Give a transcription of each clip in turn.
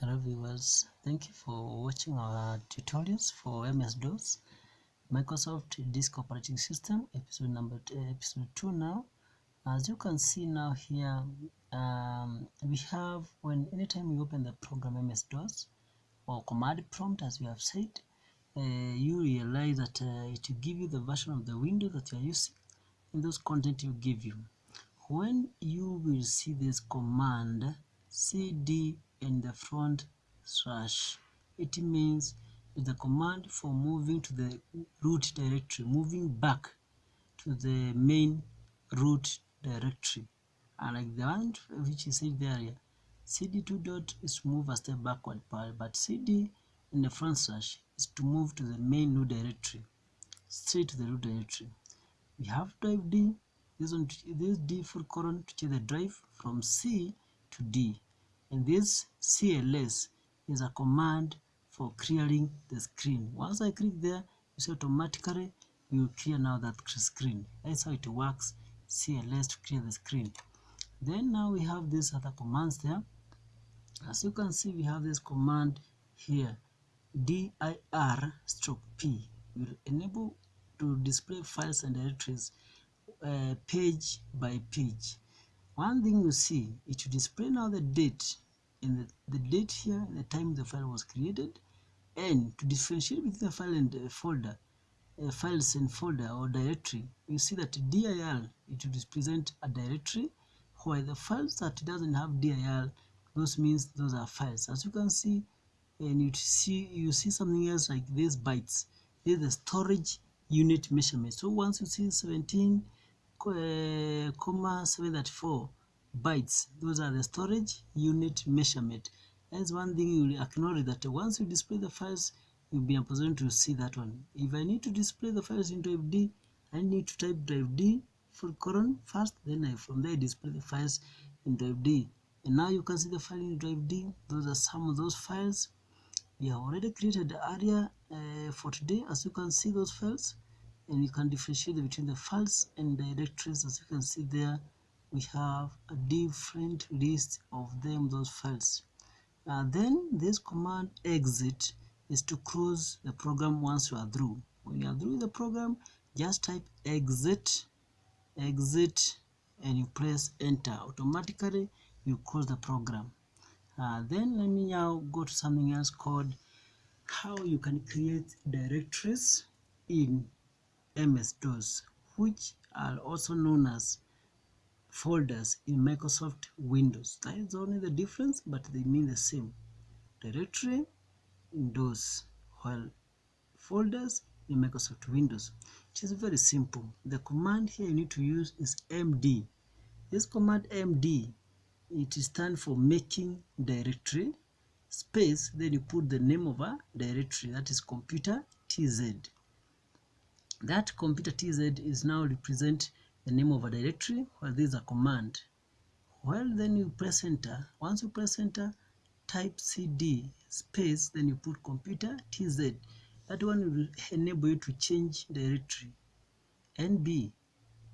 hello viewers. Thank you for watching our tutorials for ms-dos microsoft disk operating system episode number episode 2 now. As you can see now here um, we have when anytime you open the program ms-dos or command prompt as we have said uh, you realize that uh, it will give you the version of the window that you are using and those content will give you. When you will see this command cd in the front slash. It means the command for moving to the root directory moving back to the main root directory and like the one which is said there cd2 dot is move a step backward but cd in the front slash is to move to the main root directory straight to the root directory. We have drive d. This one this d for colon to change the drive from c to d and this cls is a command for clearing the screen. Once i click there you see automatically you will clear now that screen. That's how it works cls to clear the screen. Then now we have these other commands there. As you can see we have this command here dir stroke p. Will enable to display files and directories uh, page by page one thing you see it will display now the date and the, the date here the time the file was created and to differentiate between the file and the folder uh, files and folder or directory you see that dir it will represent a directory while the files that doesn't have dir those means those are files. As you can see and you see you see something else like these bytes. This is the storage unit measurement. So once you see 17 uh, comma 734 bytes. Those are the storage unit measurement. That's one thing you will acknowledge that once you display the files you'll be in position to see that one. If i need to display the files in drive d i need to type drive d for colon first then i from there display the files in drive d. And now you can see the file in drive d. Those are some of those files. We have already created the area uh, for today. As you can see those files and you can differentiate between the files and directories. As you can see there we have a different list of them those files. Uh, then this command exit is to close the program once you are through. When you are through the program just type exit exit and you press enter. Automatically you close the program. Uh, then let me now go to something else called how you can create directories in MS-DOS which are also known as folders in Microsoft Windows. That is only the difference, but they mean the same. Directory in DOS, while folders in Microsoft Windows. It is very simple. The command here you need to use is MD. This command MD, it stands for making directory space, then you put the name of a directory, that is computer TZ. That computer TZ is now represent the name of a directory while this is a command. Well then you press enter. Once you press enter type cd space then you put computer tz that one will enable you to change directory. Nb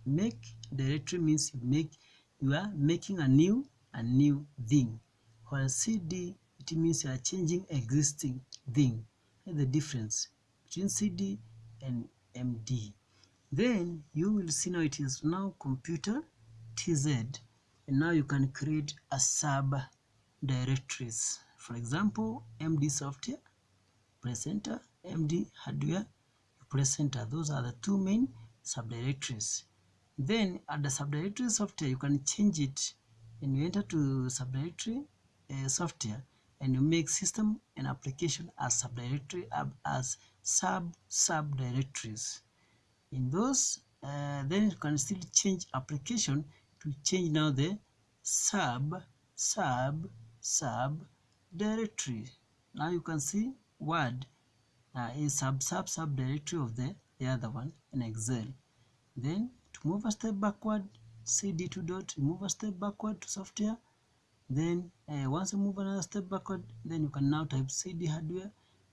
make directory means you make you are making a new a new thing. While cd it means you are changing existing thing. And the difference between cd and md then you will see now it is now computer tz and now you can create a sub directories for example md software press enter md hardware you press enter those are the two main subdirectories. Then at the subdirectory software you can change it. And you enter to subdirectory uh, software and you make system and application as subdirectory as sub subdirectories. In those uh, then you can still change application to change now the sub sub sub directory now you can see word uh, is sub sub sub directory of the the other one in excel. Then to move a step backward cd2 dot move a step backward to software then uh, once you move another step backward then you can now type cd hardware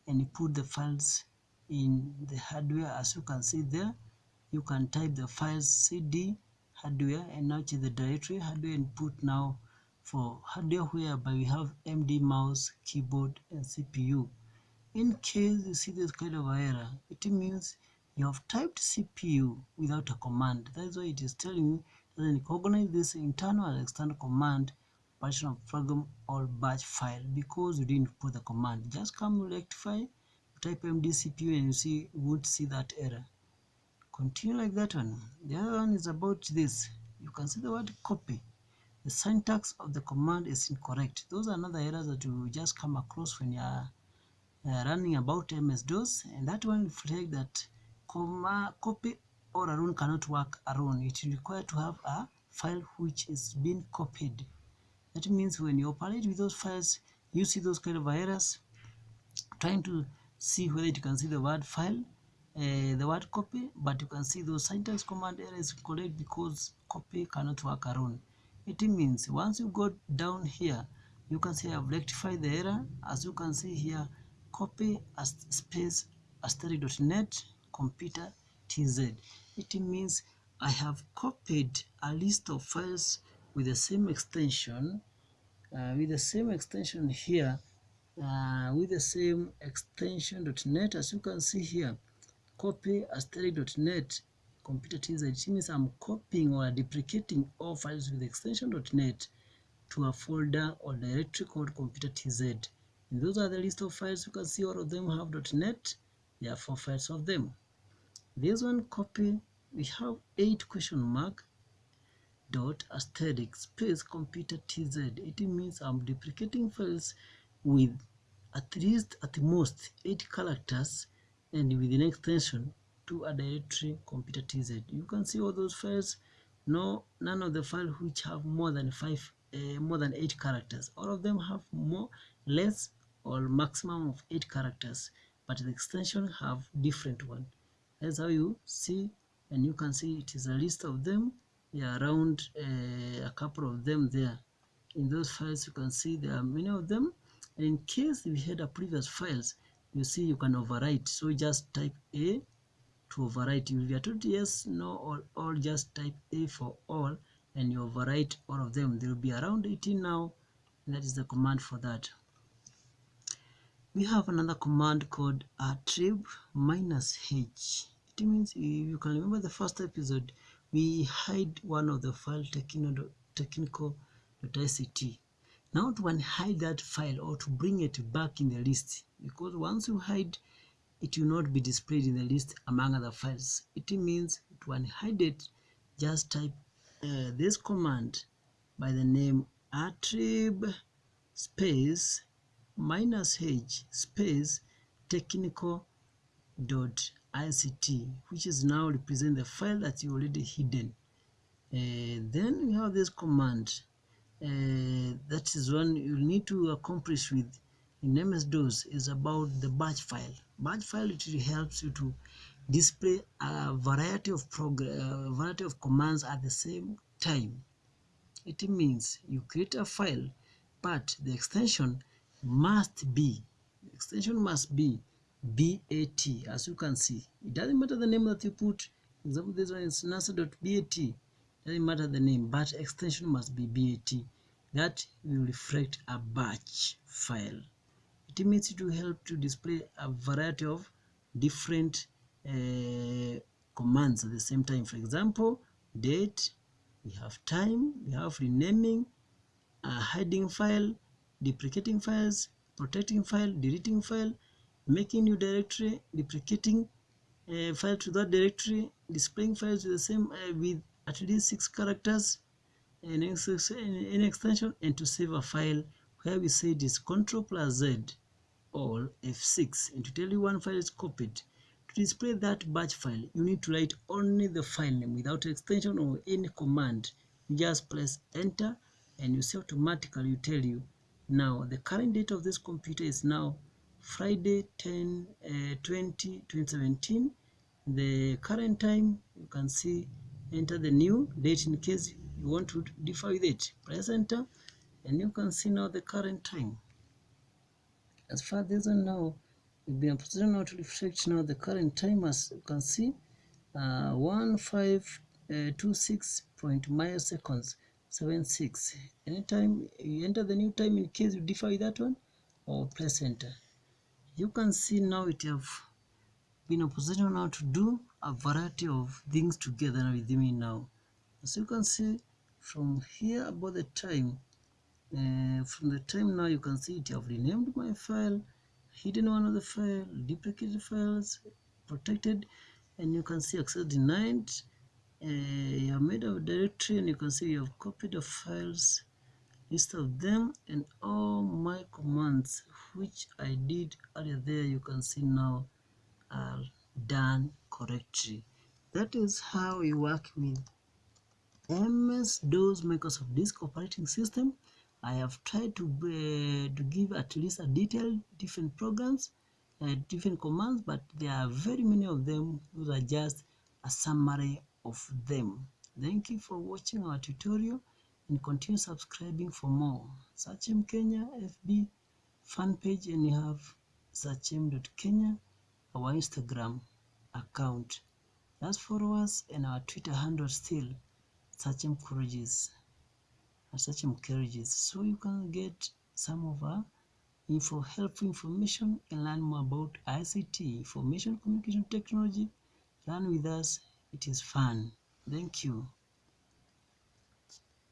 and you put the files in the hardware as you can see there you can type the files cd hardware and now change the directory hardware and put now for hardware whereby we have MD mouse, keyboard, and CPU. In case you see this kind of error, it means you have typed CPU without a command. That is why it is telling you that recognize this internal and external command partition program or batch file because you didn't put the command. Just come rectify, type MD CPU and you see would see that error. Continue like that one. The other one is about this. You can see the word copy. The syntax of the command is incorrect. Those are another errors that you just come across when you are uh, running about MS-DOS and that one reflects that comma, copy or alone cannot work alone. It require to have a file which is being copied. That means when you operate with those files, you see those kind of errors, trying to see whether you can see the word file, uh, the word copy, but you can see those syntax command errors correct because copy cannot work alone. It means once you go down here, you can see I've rectified the error. As you can see here, copy as space asterisk.net computer tz. It means I have copied a list of files with the same extension, uh, with the same extension here, uh, with the same extension.net as you can see here, copy asterisk.net computer tz. Means I'm copying or deprecating all files with extension.net to a folder or directory called computer tz. And those are the list of files you can see all of them have .net. There are four files of them. This one copy we have eight question mark dot asterisk space computer tz. It means I'm duplicating files with at least at most eight characters and with an extension to a directory computer tz. You can see all those files. No, none of the files which have more than five, uh, more than eight characters. All of them have more, less, or maximum of eight characters, but the extension have different one. That's how you see, and you can see it is a list of them yeah, around uh, a couple of them there. In those files, you can see there are many of them. And in case we had a previous files, you see you can overwrite. So just type A to overwrite. If you are told yes, no, or all, just type A for all, and you overwrite all of them. There will be around 18 now. That is the command for that. We have another command called attrib minus h. It means you can remember the first episode we hide one of the file technical technical.ict. Now to unhide that file or to bring it back in the list, because once you hide, it will not be displayed in the list among other files. It means to unhide it, just type uh, this command by the name attrib space minus h space technical dot ICT, which is now represent the file that you already hidden. Uh, then you have this command. Uh, that is one you need to accomplish with in MS-DOS is about the batch file. Batch file it helps you to display a variety of program, uh, variety of commands at the same time. It means you create a file, but the extension must be extension must be BAT as you can see. It doesn't matter the name that you put. For example, this one is NASA.bat. Doesn't matter the name, but extension must be BAT. That will reflect a batch file. It means it will help to display a variety of different uh, commands at the same time. For example, date, we have time, we have renaming, a hiding file, deprecating files, protecting file, deleting file, making new directory, deprecating a file to that directory, displaying files with the same uh, with at least six characters in, in extension, and to save a file where we say it is Control plus Z or F6 and to tell you one file is copied. To display that batch file, you need to write only the file name without extension or any command. You just press enter and you see automatically you tell you now the current date of this computer is now Friday 10 uh, 20 2017 the current time you can see enter the new date in case you want to differ with it. Press enter and you can see now the current time. As far as now we've been position now to reflect now the current time as you can see uh, 1526 uh, point milliseconds 76 anytime you enter the new time in case you differ with that one or press enter you can see now it have been a position now to do a variety of things together with me now. As you can see from here about the time uh, from the time now you can see it have renamed my file hidden one of the file duplicated files protected and you can see access denied. Uh, you have made a directory and you can see you have copied the files of them and all my commands which I did earlier. There you can see now are done correctly. That is how we work with MS-DOS Microsoft Disk Operating System. I have tried to uh, to give at least a detailed different programs uh, different commands but there are very many of them those are just a summary of them. Thank you for watching our tutorial and continue subscribing for more Sachem Kenya FB fan page and you have sachem.kenya our Instagram account just follow us and our Twitter handle still Sachem Courageous Sachem Courageous so you can get some of our info helpful information and learn more about ICT information communication technology Learn with us. It is fun. Thank you.